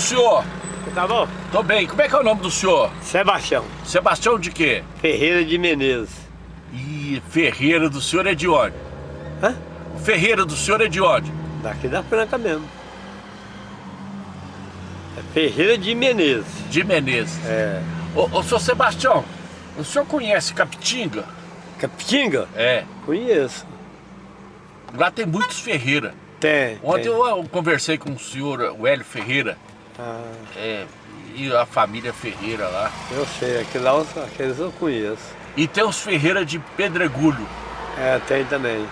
do senhor? Tá bom? Tô bem. Como é que é o nome do senhor? Sebastião. Sebastião de quê? Ferreira de Menezes. Ih, Ferreira do senhor é de onde? Hã? Ferreira do senhor é de onde? Daqui da Franca mesmo. É Ferreira de Menezes. De Menezes. É. Ô, ô, senhor Sebastião, o senhor conhece Capitinga? Capitinga? É. Conheço. Lá tem muitos Ferreira. Tem. Ontem tem. eu, eu conversei com o senhor, Hélio Ferreira, Ah, é, e a família Ferreira lá. eu sei, aquele lá, aqueles eu conheço. E tem os Ferreira de Pedregulho. É, tem também.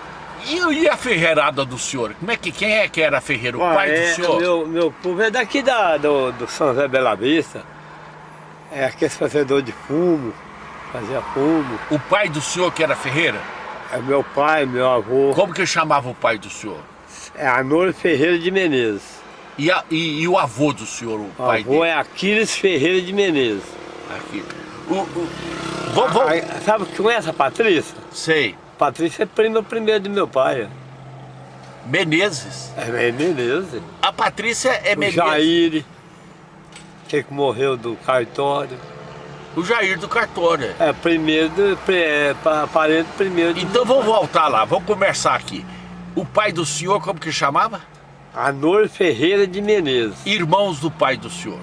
E, e a ferreirada do senhor? Como é que, quem é que era ferreiro? O Ah, pai é, do senhor? Meu, meu povo é daqui da, do, do São José Bela Vista. É aquele fazedor de fumo, fazia fumo. O pai do senhor que era ferreira? É meu pai, meu avô. Como que chamava o pai do senhor? É Arnoldo Ferreira de Menezes. E, a- e- e o avô do senhor, o O pai avô dele? é Aquiles Ferreira de Menezes. Aqui. O, o, vou, vou- Aí, sabe conhece a Patrícia? Sei. Patrícia é prima primeiro do meu pai. Menezes. É Menezes. A Patrícia é o Menezes. Jair, que morreu do cartório. O Jair do cartório. É primeiro, do, é, pa- parente primeiro Então vamos voltar lá, vamos conversar aqui. O pai do senhor, como que chamava? Anor Ferreira de Menezes. Irmãos do pai do senhor.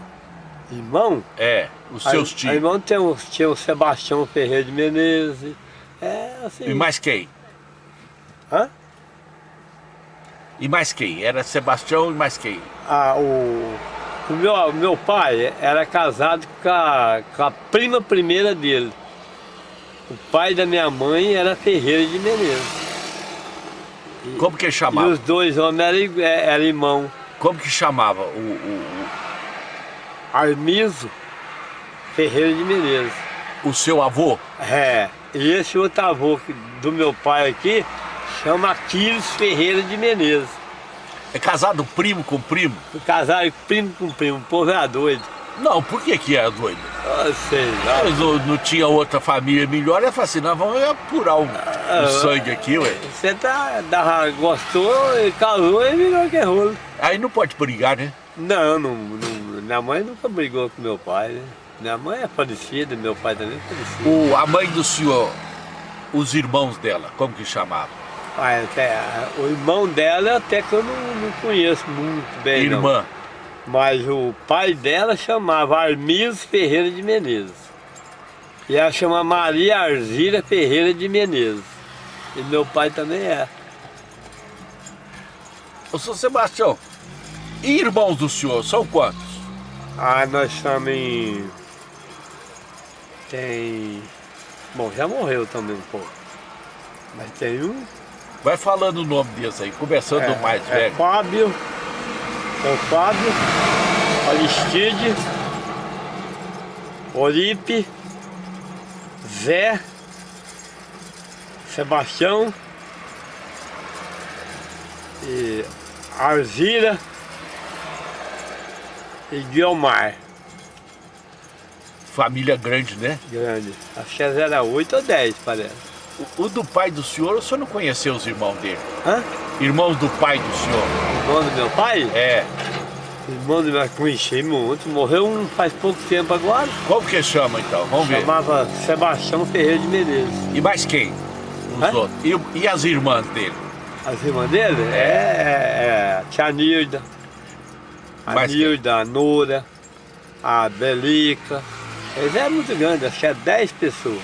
Irmão? É, os seus tios. Irmão tem o, tinha o Sebastião Ferreira de Menezes. É assim. E mais quem? Hã? E mais quem? Era Sebastião e mais quem? Ah, o, o meu, o meu pai era casado com a, com a prima primeira dele. O pai da minha mãe era Ferreira de Menezes. Como que E chamava? os dois homens eram, é, eram irmãos. Como que chamava o, o, Armiso Ferreira de Menezes. o, o seu avô? É, e esse outro avô do meu pai aqui chama Aquiles Ferreira de Menezes. É casado primo com primo? Casaram primo com primo, o povo é doido. Não, por que que é doido? Ah, sei lá. Mas não, não tinha outra família melhor, eu falei assim, nós vamos apurar o, Ah, sangue aqui, ué. Você tá, da, gostou, casou e virou que é rolo. Aí não pode brigar, né? Não, não, não, minha mãe nunca brigou com meu pai, né? Minha mãe é falecida, meu pai também é falecido. O, a mãe do senhor, os irmãos dela, como que chamava? Ah, até, o irmão dela até que eu não, não conheço muito bem, não. Mas o pai dela chamava Armiso Ferreira de Menezes. E ela chama Maria Arzira Ferreira de Menezes. E meu pai também é. Ô, seu Sebastião, e irmãos do senhor, são quantos? Ah, nós estamos em... Tem... Bom, já morreu também um pouco. Mas tem um... Vai falando o nome deles aí, começando do mais é velho. Fábio. É o Fábio. Aristide. Olipe. Zé. Sebastião. E Arzira. E Guilmar. Família grande, né? Grande. Acho que era 8 ou 10, parece. O, o do pai do senhor, o senhor não conheceu os irmãos dele? Hã? Irmãos do pai do senhor? Irmão do meu pai? É. Irmão do meu conheci muito. Morreu um faz pouco tempo agora. Como que chama então? Vamos ver. Chamava Sebastião Ferreira de Menezes. E mais quem? Outros. E, e as irmãs dele? As irmãs dele? É, é, é tia Nilda. A Mais quem? Nilda, a Nora, a Belica. Eles é muito grande, acho que é 10 pessoas.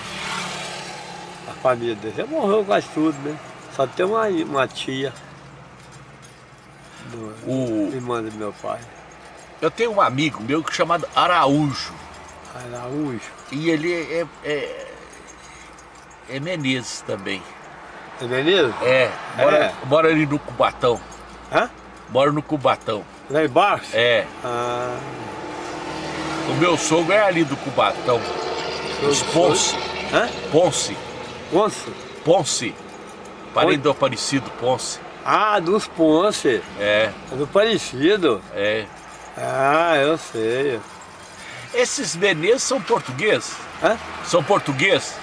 A família dele já morreu quase tudo, né? Só tem uma, uma tia. Do, O, irmã do meu pai. eu tenho um amigo meu chamado Araújo. Araújo. E ele é, é, é Menezes também. É Menezes? É, mora, É? mora ali no Cubatão. Hã? Mora no Cubatão. Lá embaixo? É. Ah, O meu sogro é ali do Cubatão. Os Ponce. Hã? Ponce. Ponce? Ponce. Parente Oi? do Aparecido Ponce. Ah, dos Ponce. É, É do Parecido. é. Ah, eu sei. Esses Menezes são portugueses? Hã? São portugueses?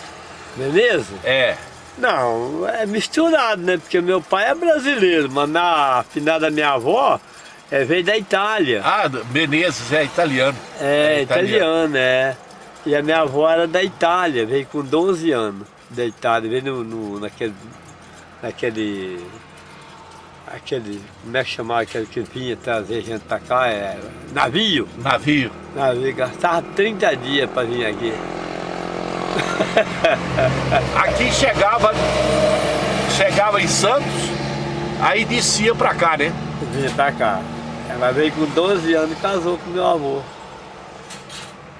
Beleza? É. Não, é misturado, né? Porque meu pai é brasileiro, mas na final da minha avó É, veio da Itália. Ah, Menezes é italiano. É, É italiano. italiano, é. E a minha avó era da Itália, veio com 12 anos da Itália, veio no, no- naquele, naquele, aquele, como é que chamava aquele que vinha trazer gente pra cá, é, navio, Navio. navio, gastava 30 dias pra vir aqui. Aqui chegava, chegava em Santos, aí descia pra cá, né? Vinha pra cá. Ela veio com 12 anos e casou com meu avô.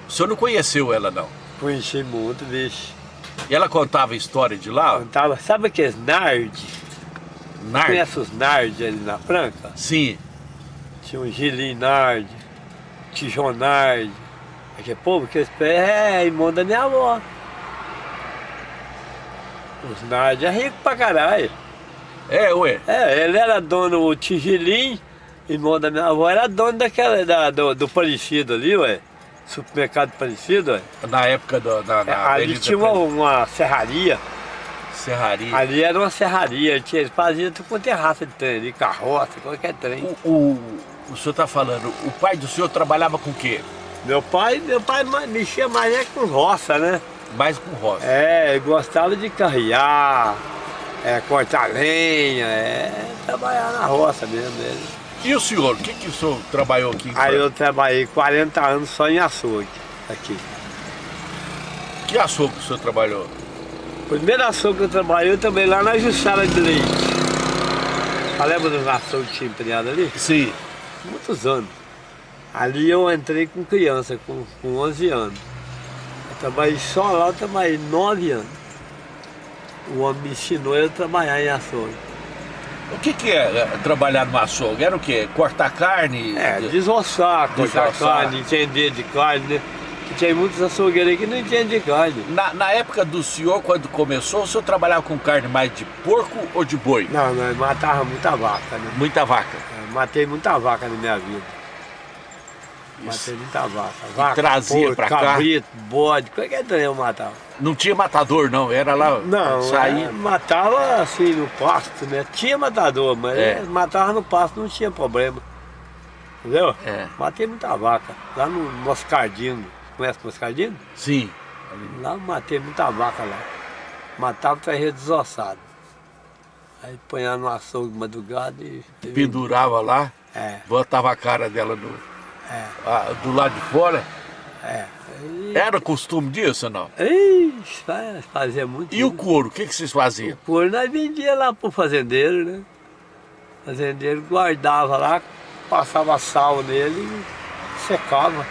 O senhor não conheceu ela, não? Conheci muito, bicho. E ela contava história de lá? Contava, sabe aqueles nard? Nard? Conhece os nard ali na Franca? Sim. Tinha um Gilim Nard, Tijon Nard. Aquele povo que eles é irmão da minha avó. Os Nard é rico pra caralho. É, ué. É, ele era dono, o Tijilim, irmão da minha avó, era dono daquela, da, do, do Parecido ali, ué. Supermercado Parecido, ué. Na época do, da, É, da ali Avenida tinha uma, uma serraria, Serraria. ali era uma serraria, tinha- eles faziam tudo com terraça de trem ali, carroça, qualquer trem. O, o, o senhor está falando, o pai do senhor trabalhava com o quê? Meu pai, meu pai mexia mais é com roça, né? Mais com roça. É, gostava de carrear, é, cortar lenha, é, trabalhar na roça mesmo. Ele. E o senhor, o que, que o senhor trabalhou aqui Aí eu trabalhei 40 anos só em açougue, aqui. Que açougue o senhor trabalhou? Primeiro açougue que eu trabalhei, eu trabalhei lá na Jussara de Leite. Ah, Lembra dos açougues que tinha empreado ali? Sim. Muitos anos. Ali eu entrei com criança, com, com 11 anos. Eu trabalhei só lá, eu trabalhei 9 anos. O homem me ensinou eu a trabalhar em açougue. O que, que é é, trabalhar no açougue? Era o quê? Cortar carne? É, desossar, cortar Desossar. carne, entender de carne, né? Tem muitos açougueiros aí que não entendem de carne. Na, na época do senhor, quando começou, o senhor trabalhava com carne mais de porco ou de boi? Não, nós matava muita vaca, né? Muita vaca. Eu matei muita vaca na minha vida. Matei muita vaca. Vaca, trazia porco, pra cá? cabrito, bode, qualquer trem eu matava. Não tinha matador, não. Era lá. Não, saía. é, matava assim no pasto, né? Tinha matador, mas É. é, matava no pasto, não tinha problema. Entendeu? É. Matei muita vaca. Lá no Moscardino. Conhece Moscardino? Sim. Lá eu matei muita vaca lá. Matava e trazia desossado. Aí punha no açougue de madrugada e. Pendurava lá, É, botava a cara dela no, é, ah, do lado de fora. é. Aí- Era costume disso ou não? Ixi, fa- fazia muito. E o isso. couro, o que, que vocês faziam? O couro nós vendia lá pro fazendeiro, né? O fazendeiro guardava lá, passava sal nele e secava.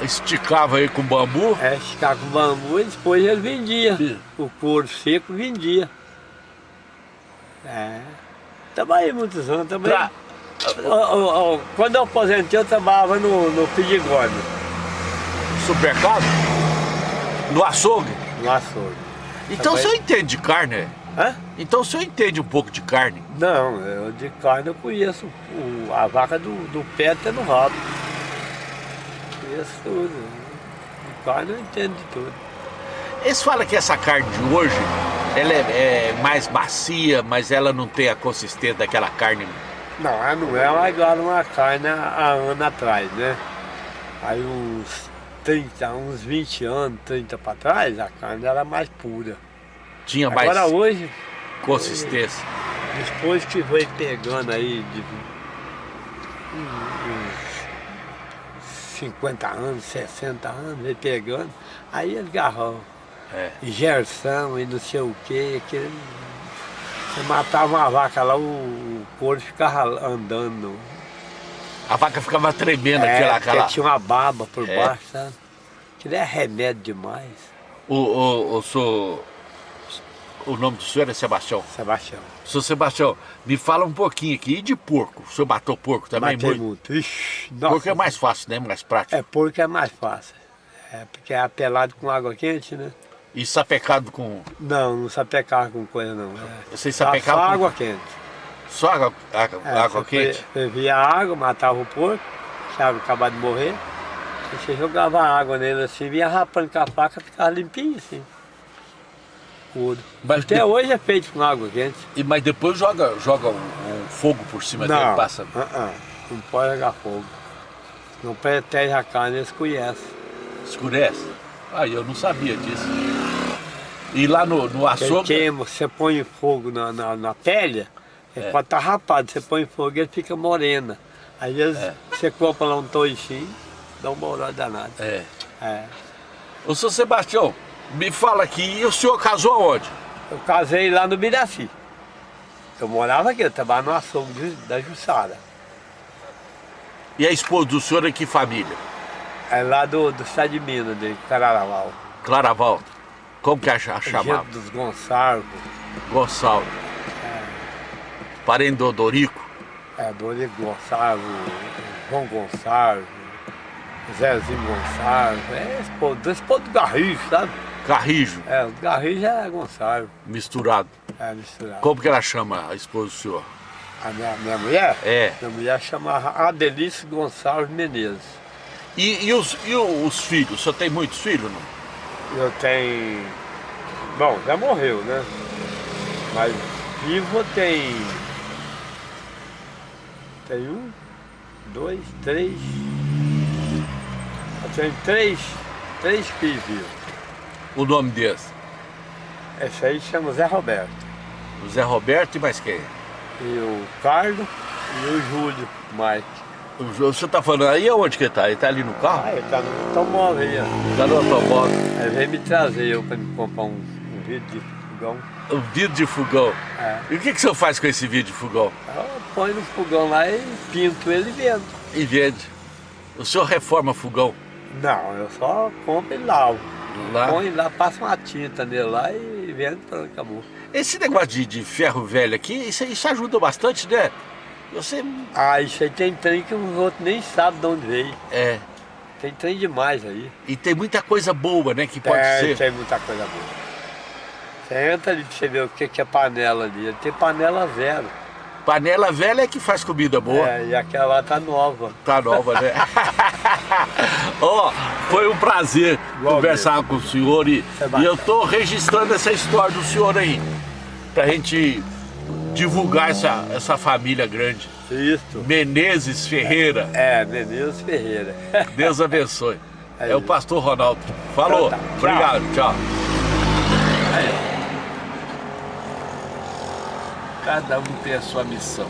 Esticava aí com bambu? É, ficava com bambu e depois ele vendia. Sim. O couro seco vendia. É. Trabalhei muitos anos também. Pra- Quando eu aposentei, eu trabalhava no, no Pidigone, Supermercado? No açougue? no açougue. Então o Também. senhor entende de carne? Hã? Então o senhor entende um pouco de carne? Não, eu de carne eu conheço o- a vaca do, do pé até no rabo. Conheço tudo. Carne eu entendo de tudo. Eles falam que essa carne de hoje, ela é, é mais macia, mas ela não tem a consistência daquela carne. Não, ela não é mais igual uma carne há anos atrás, né? Aí uns 30, uns 20 anos, 30 para trás, a carne era mais pura. Tinha mais Agora hoje, consistência. depois que foi pegando aí de 50 anos, 60 anos, veio pegando, aí eles garrão. É. Gerson e não sei o que, que você matava uma vaca lá, o, o couro ficava andando. A vaca ficava tremendo, É, aquela, aquela... tinha uma baba por É. baixo, sabe? Aquilo é remédio demais, O, o, o, senhor- o nome do senhor é Sebastião. Sebastião. Senhor Sebastião, me fala um pouquinho aqui. E de porco? O senhor matou porco também? Matei muito? muito. Ixi. Porco é mais fácil, né? Mais prático. É, porco é mais fácil. É, porque é apelado com água quente, né? E sapecado com... Não, não sapecar com coisa não. É. Vocês Só, sapecavam só com- água quente. Só água, água, É, água quente? fe- Fervia a água, matava o porco, deixava acabar de morrer. E você jogava água nele assim, vinha rapando com a faca, ficava limpinho assim. Tudo. Mas Até de- hoje é feito com água quente. E, mas depois joga, joga um, um fogo por cima dele, passa. ah, ah. Não pode jogar fogo. Não protege a carne, eles conhecem. Escurece? Ah, eu não sabia disso. E lá no, no Você açougue... queima, você põe fogo na, na, na pele, é, É. quando tá rapado, você põe fogo ele fica morena. Aí eles, É. você compra lá um toichinho, dá uma olhada danada. É. É. Ô, seu Sebastião, me fala aqui, e o senhor casou aonde? Eu casei lá no Biraci. Eu morava aqui, eu trabalhava no açougue de- da Jussara. E a esposa do senhor é que família? É lá do, do estado de Minas, de Cararaval. Claraval. Como que a cha- chamava? Gente dos Gonçalves, Gonçalves. Parente do Dorico. é, Dorico Gonçalves, João Gonçalves, Zezinho Gonçalves, é esse povo, esse povo do Garrijo, sabe? Carrijo, É, o Garrijo é Gonçalves, misturado. é misturado. Como que ela chama a esposa do senhor? A minha, minha mulher? É. Minha mulher chamava Adelice Gonçalves Menezes. E, e os, e os filhos? O senhor tem muitos filhos, não? Eu tenho. Bom, já morreu, né? Mas vivo tem. Tem um, dois, três. Eu tenho três, três filhos vivos. O nome desse? Esse aí chama Zé Roberto. O Zé Roberto e mais quem? E o Carlos e o Júlio Mike. O, senhor tá falando aí aonde que ele tá? Ele tá ali no carro? Ah, ele tá no automóvel aí, ó. Tá no automóvel. Aí veio me trazer eu pra me comprar um, um vidro de fogão. O vidro de fogão. É. E o que, que o senhor faz com esse vidro de fogão? Eu ponho no fogão lá e pinto ele e vendo. E vende. O senhor reforma fogão? Não, eu só compro e lavo. Lá? Põe lá, passa uma tinta nele lá e vende pronto, acabou. Esse negócio de, de ferro velho aqui, isso, isso ajuda bastante, né? Você. Ah, isso aí tem trem que os outros nem sabem de onde veio. É. Tem trem demais aí. E tem muita coisa boa, né? Que pode tem, ser. tem muita coisa boa. Você entra ali pra você ver o que que é panela ali. Tem panela zero. Panela velha é que faz comida boa. É, e aquela lá tá nova. Tá nova, né? Ó, foi um prazer Igual conversar com o senhor e, e eu tô registrando essa história do senhor aí. Pra gente divulgar essa, essa família grande. Isso. Menezes Ferreira. É, Menezes Ferreira. Deus abençoe. É É o pastor Ronaldo. Falou. Então tá. Obrigado. Tchau. Cada um tem a sua missão.